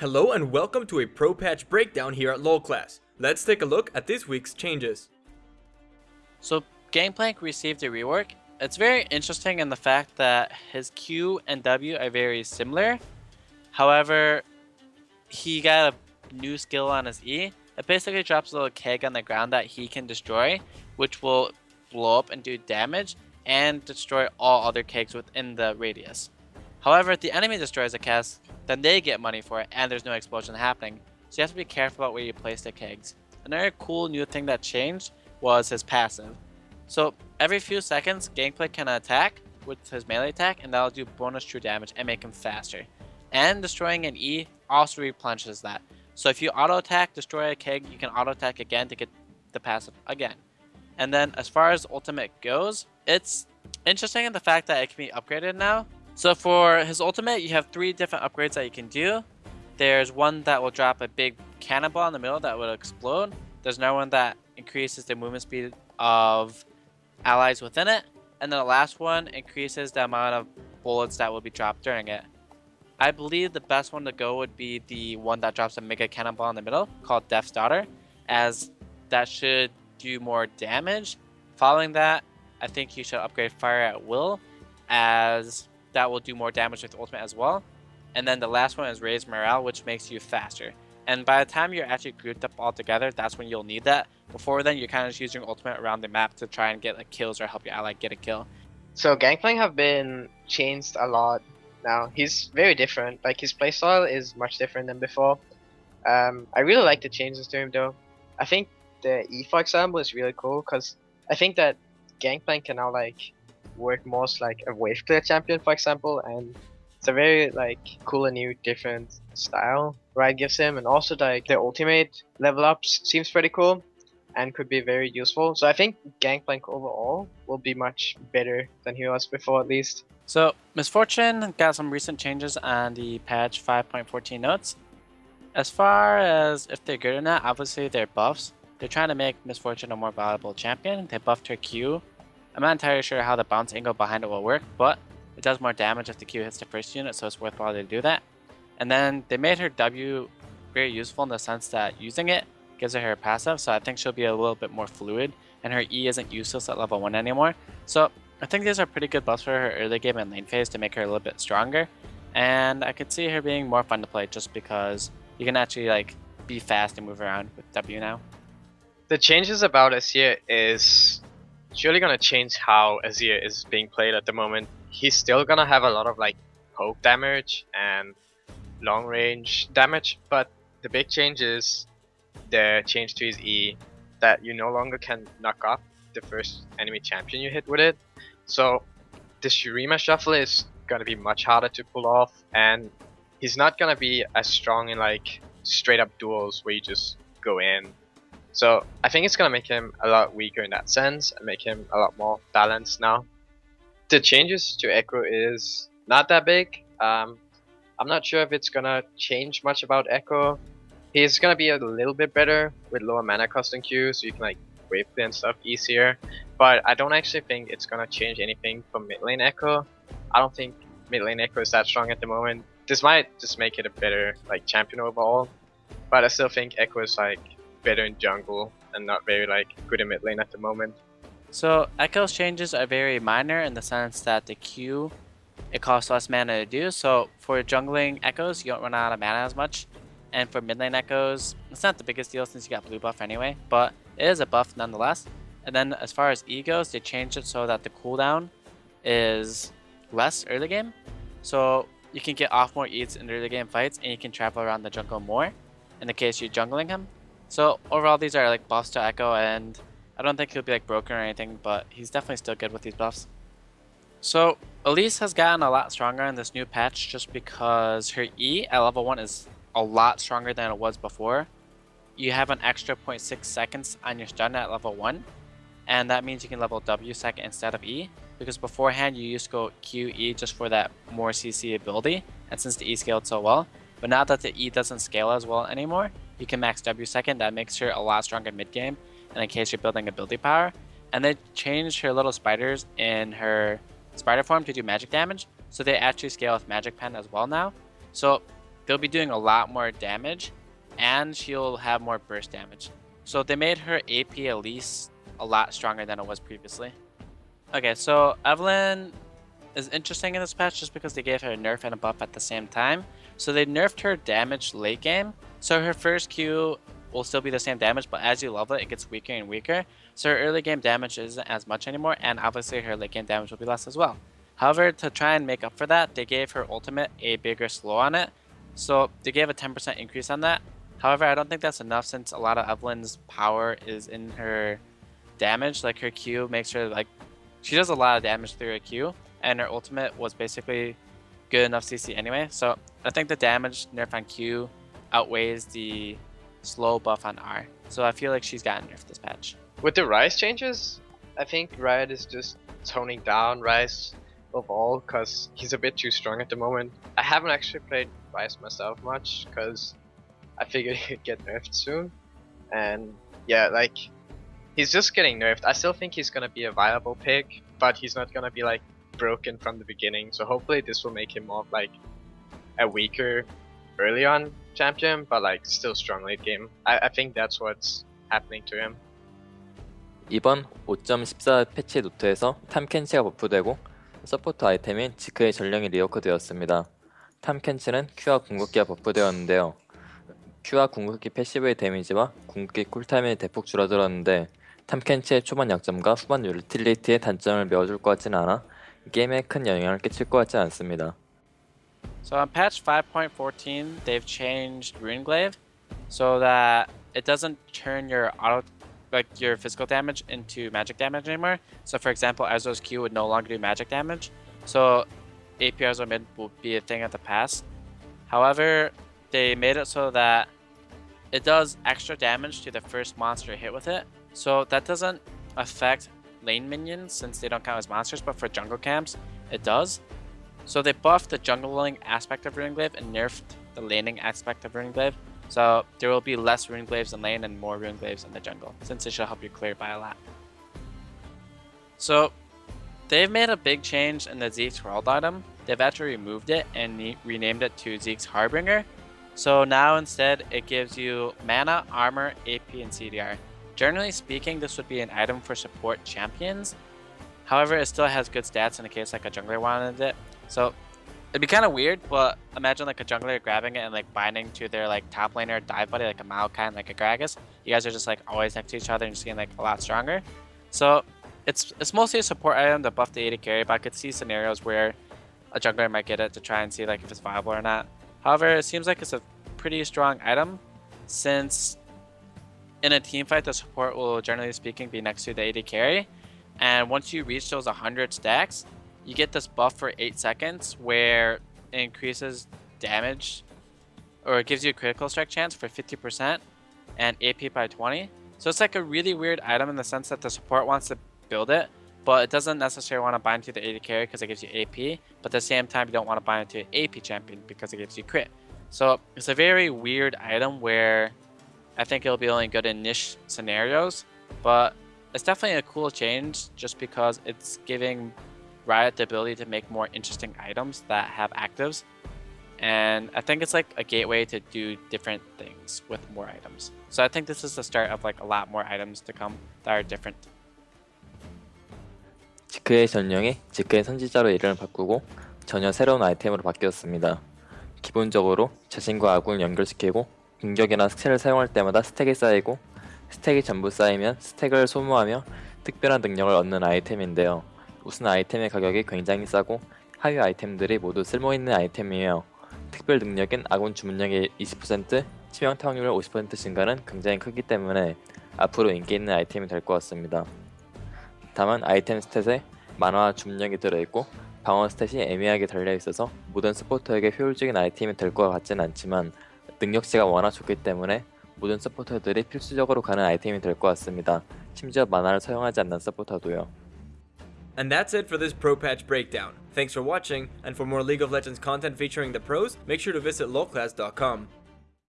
Hello and welcome to a Pro Patch breakdown here at LOL Class. Let's take a look at this week's changes. So Gangplank received a rework. It's very interesting in the fact that his Q and W are very similar. However, he got a new skill on his E. It basically drops a little keg on the ground that he can destroy, which will blow up and do damage and destroy all other kegs within the radius. However, if the enemy destroys a cask, then they get money for it and there's no explosion happening. So you have to be careful about where you place the kegs. Another cool new thing that changed was his passive. So every few seconds, Gangplank can attack with his melee attack and that'll do bonus true damage and make him faster. And destroying an E also replenishes that. So if you auto attack, destroy a keg, you can auto attack again to get the passive again. And then as far as ultimate goes, it's interesting in the fact that it can be upgraded now. So for his ultimate, you have three different upgrades that you can do. There's one that will drop a big cannonball in the middle that will explode. There's another one that increases the movement speed of allies within it. And then the last one increases the amount of bullets that will be dropped during it. I believe the best one to go would be the one that drops a mega cannonball in the middle called Death's Daughter as that should do more damage. Following that, I think you should upgrade Fire at Will as that will do more damage with ultimate as well. And then the last one is Raise Morale, which makes you faster. And by the time you're actually grouped up all together, that's when you'll need that. Before then, you're kind of just using ultimate around the map to try and get like kills or help your ally get a kill. So Gangplank have been changed a lot now. He's very different. Like his playstyle is much different than before. Um, I really like the changes to him though. I think the E for example is really cool because I think that Gangplank can now like work most like a wave clear champion for example and it's a very like cool and new different style Riot gives him and also like the ultimate level ups seems pretty cool and could be very useful. So I think Gangplank overall will be much better than he was before at least. So Miss Fortune got some recent changes on the patch 5.14 notes. As far as if they're good or not, obviously they're buffs. They're trying to make Miss Fortune a more valuable champion. They buffed her Q. I'm not entirely sure how the bounce angle behind it will work, but it does more damage if the Q hits the first unit, so it's worthwhile to do that. And then they made her W very useful in the sense that using it gives her her passive, so I think she'll be a little bit more fluid, and her E isn't useless at level 1 anymore. So I think these are pretty good buffs for her early game and lane phase to make her a little bit stronger, and I could see her being more fun to play just because you can actually like be fast and move around with W now. The changes about Azir is surely gonna change how Azir is being played at the moment. He's still gonna have a lot of like poke damage and long range damage, but the big change is the change to his E that you no longer can knock up the first enemy champion you hit with it. So the Shurima shuffle is gonna be much harder to pull off and he's not gonna be as strong in like straight up duels where you just go in. So I think it's gonna make him a lot weaker in that sense and make him a lot more balanced now. The changes to Ekko is not that big. Um, I'm not sure if it's gonna change much about Ekko. He's gonna be a little bit better with lower mana cost than Q, so you can like wave and stuff easier. But I don't actually think it's gonna change anything for mid lane Ekko. I don't think mid lane Ekko is that strong at the moment. This might just make it a better like champion overall. But I still think Ekko is like better in jungle and not very like good in mid lane at the moment. So Ekko's changes are very minor in the sense that the Q it costs less mana to do. So for jungling Ekkos, you don't run out of mana as much. And for mid lane Ekkos, it's not the biggest deal since you got blue buff anyway, but it is a buff nonetheless. And then as far as E goes, they changed it so that the cooldown is less early game. So you can get off more E's in early game fights and you can travel around the jungle more in the case you're jungling him. So overall these are like buffs to Ekko, and I don't think he'll be like broken or anything, but he's definitely still good with these buffs. So Elise has gotten a lot stronger in this new patch just because her E at level 1 is a lot stronger than it was before. You have an extra 0.6 seconds on your stun at level 1, and that means you can level W second instead of E, because beforehand you used to go QE just for that more CC ability, and since the E scaled so well, but now that the E doesn't scale as well anymore, you can max W second, that makes her a lot stronger mid game, and in case you're building ability power. And they changed her little spiders in her spider form to do magic damage, so they actually scale with magic pen as well now. So they'll be doing a lot more damage and she'll have more burst damage. So they made her AP at least a lot stronger than it was previously. Okay, so Evelynn is interesting in this patch just because they gave her a nerf and a buff at the same time. So they nerfed her damage late game. So her first Q will still be the same damage, but as you level it, it gets weaker and weaker. So her early game damage isn't as much anymore, and obviously her late game damage will be less as well. However, to try and make up for that, they gave her ultimate a bigger slow on it. So they gave a 10% increase on that. However, I don't think that's enough since a lot of Evelynn's power is in her damage. Like her Q makes her like, she does a lot of damage through her Q, and her ultimate was basically good enough CC anyway. So I think the damage nerf on Q outweighs the slow buff on R. So I feel like she's gotten nerfed this patch. With the Ryze changes, I think Riot is just toning down Ryze overall because he's a bit too strong at the moment. I haven't actually played Ryze myself much because I figured he'd get nerfed soon. And yeah, like he's just getting nerfed. I still think he's gonna be a viable pick, but he's not gonna be like broken from the beginning. So hopefully this will make him more like a weaker early on champion, but like still strong late game. I, I think that's what's happening to him. 이번 5.14 패치 노트에서 탐켄치가 버프되고 서포터 아이템인 지크의 전령이 리워크되었습니다. 탐켄치는 Q와 궁극기가 버프되었는데요. Q와 궁극기 패시브의 데미지와 궁극기 쿨타임이 대폭 줄어들었는데 탐켄치의 초반 약점과 후반 유틸리티의 단점을 메워줄 것 같지는 않아 게임에 큰 영향을 끼칠 것 같지 않습니다. So on patch 5.14, they've changed Runeglaive so that it doesn't turn your auto like your physical damage into magic damage anymore. So for example, Ezreal's Q would no longer do magic damage. So AP Ezreal mid will be a thing of the past. However, they made it so that it does extra damage to the first monster hit with it. So that doesn't affect lane minions since they don't count as monsters, but for jungle camps, it does. So they buffed the jungling aspect of Runeglaive and nerfed the laning aspect of Runeglaive. So there will be less Runeglaives in lane and more Runeglaives in the jungle, since it should help you clear by a lot. So they've made a big change in the Zeke's Herald item. They've actually removed it and renamed it to Zeke's Harbinger. So now instead it gives you mana, armor, AP, and CDR. Generally speaking, this would be an item for support champions. However, it still has good stats in the case like a jungler wanted it. So it'd be kind of weird, but imagine like a jungler grabbing it and like binding to their like top laner dive buddy like a Maokai and like a Gragas. You guys are just like always next to each other and just getting like a lot stronger. So it's it's mostly a support item to buff the AD carry, but I could see scenarios where a jungler might get it to try and see like if it's viable or not. However, it seems like it's a pretty strong item since in a team fight the support will generally speaking be next to the AD carry and once you reach those 100 stacks you get this buff for 8 seconds where it increases damage or it gives you a critical strike chance for 50% and AP by 20 so it's like a really weird item in the sense that the support wants to build it but it doesn't necessarily want to bind to the AD carry because it gives you AP but at the same time you don't want to bind to an AP champion because it gives you crit. So it's a very weird item where I think it'll be only good in niche scenarios, but it's definitely a cool change just because it's giving Riot the ability to make more interesting items that have actives. And I think it's like a gateway to do different things with more items. So I think this is the start of like a lot more items to come that are different. 지크의 전령이 지크의 선지자로 이름을 바꾸고 전혀 새로운 아이템으로 바뀌었습니다. 기본적으로 자신과 아군을 연결시키고 공격이나 스킬을 사용할 때마다 스택이 쌓이고 스택이 전부 쌓이면 스택을 소모하며 특별한 능력을 얻는 아이템인데요. 우선 아이템의 가격이 굉장히 싸고 하위 아이템들이 모두 쓸모있는 아이템이에요. 특별 능력인 아군 주문력의 20%, 치명타 확률 50% 증가는 굉장히 크기 때문에 앞으로 인기 있는 아이템이 될 것 같습니다. 다만 아이템 스탯에 만화와 주문력이 들어있고 방어 스탯이 애매하게 달려있어서 모든 서포터에게 효율적인 아이템이 될 것 같진 않지만 능력치가 워낙 좋기 때문에 모든 서포터들이 필수적으로 가는 아이템이 될 것 같습니다. 심지어 만화를 사용하지 않는 서포터도요. And that's it for this Pro Patch breakdown. Thanks for watching, and for more League of Legends content featuring the pros, make sure to visit lolclass.com.